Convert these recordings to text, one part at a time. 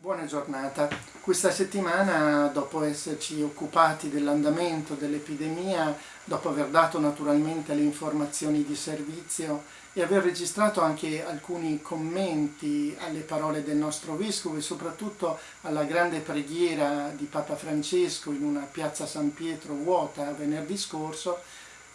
Buona giornata. Questa settimana, dopo esserci occupati dell'andamento dell'epidemia, dopo aver dato naturalmente le informazioni di servizio e aver registrato anche alcuni commenti alle parole del nostro Vescovo e soprattutto alla grande preghiera di Papa Francesco in una piazza San Pietro vuota venerdì scorso,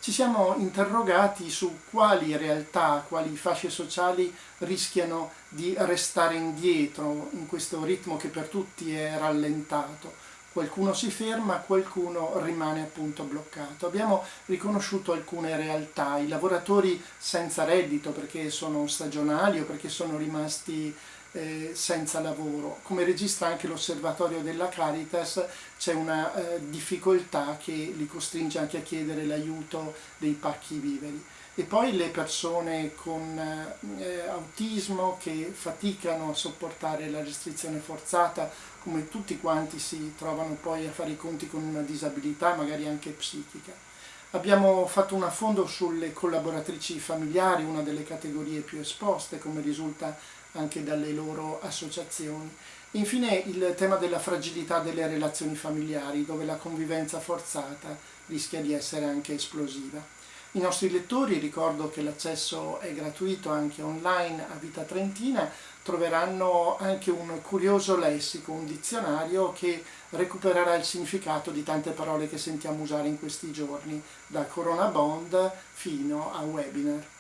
ci siamo interrogati su quali realtà, quali fasce sociali rischiano di restare indietro in questo ritmo che per tutti è rallentato. Qualcuno si ferma, qualcuno rimane appunto bloccato. Abbiamo riconosciuto alcune realtà, i lavoratori senza reddito perché sono stagionali o perché sono rimasti eh, senza lavoro. Come registra anche l'osservatorio della Caritas c'è una eh, difficoltà che li costringe anche a chiedere l'aiuto dei pacchi viveri. E poi le persone con eh, autismo che faticano a sopportare la restrizione forzata, come tutti quanti si trovano poi a fare i conti con una disabilità, magari anche psichica. Abbiamo fatto un affondo sulle collaboratrici familiari, una delle categorie più esposte, come risulta anche dalle loro associazioni. Infine il tema della fragilità delle relazioni familiari, dove la convivenza forzata rischia di essere anche esplosiva. I nostri lettori, ricordo che l'accesso è gratuito anche online a Vita Trentina, troveranno anche un curioso lessico, un dizionario che recupererà il significato di tante parole che sentiamo usare in questi giorni, da Corona Bond fino a webinar.